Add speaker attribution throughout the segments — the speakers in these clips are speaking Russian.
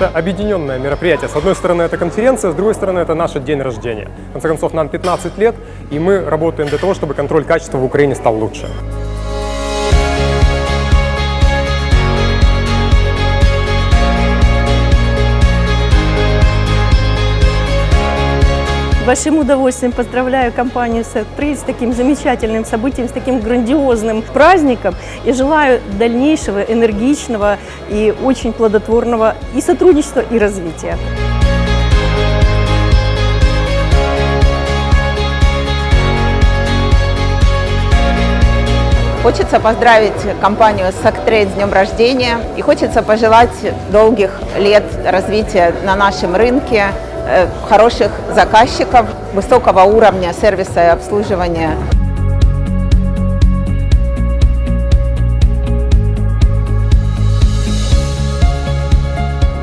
Speaker 1: Это объединенное мероприятие. С одной стороны, это конференция, с другой стороны, это наш день рождения. В конце концов, нам 15 лет, и мы работаем для того, чтобы контроль качества в Украине стал лучше.
Speaker 2: Большим удовольствием поздравляю компанию Сетпри с таким замечательным событием, с таким грандиозным праздником. И желаю дальнейшего энергичного и очень плодотворного и сотрудничества, и развития.
Speaker 3: Хочется поздравить компанию Сактрейд с днем рождения. И хочется пожелать долгих лет развития на нашем рынке, хороших заказчиков, высокого уровня сервиса и обслуживания.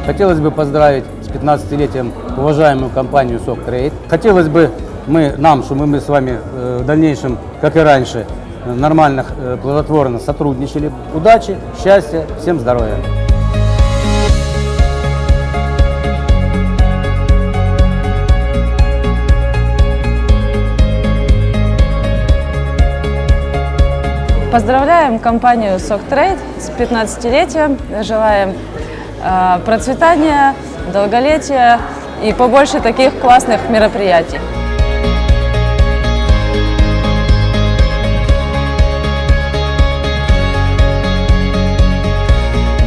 Speaker 4: Хотелось бы поздравить с 15-летием уважаемую компанию Соктрейд. Хотелось бы мы, нам, чтобы мы с вами э, в дальнейшем, как и раньше, нормально, э, плодотворно сотрудничали. Удачи, счастья, всем здоровья!
Speaker 5: Поздравляем компанию SockTrade с 15-летием. Желаем э, процветания, долголетия и побольше таких классных мероприятий.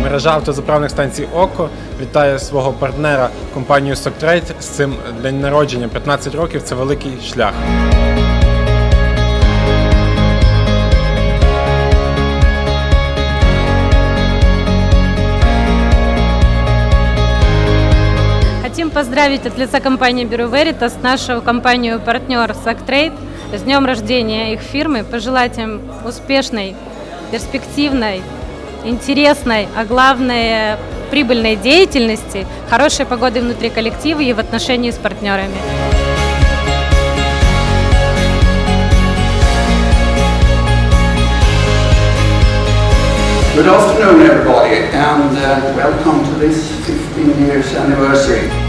Speaker 6: Мережа автозаправних станцій ОКО вітає свого партнера компанію Соктрейд з цим день народження. 15 років це великий шлях.
Speaker 7: Хотим поздравить от лица компании Бюро Veritas нашу компанию-партнер Сактрейд с днем рождения их фирмы, пожелать им успешной, перспективной, интересной, а главное прибыльной деятельности, хорошей погоды внутри коллектива и в отношении с партнерами.
Speaker 8: Good afternoon, everybody, and uh, welcome to this 15 years anniversary.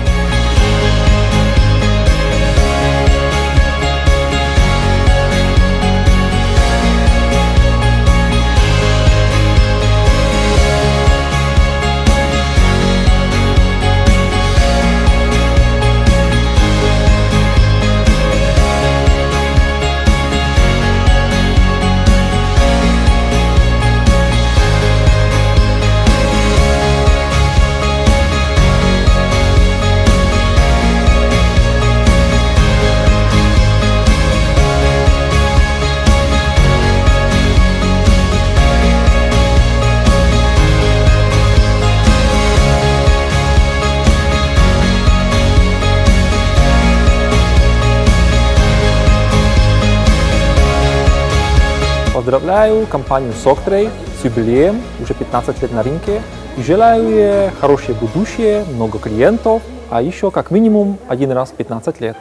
Speaker 9: Поздравляю компанию Soctrade с юбилеем, уже 15 лет на рынке. И желаю ей хорошее будущее, много клиентов, а еще как минимум один раз в 15 лет.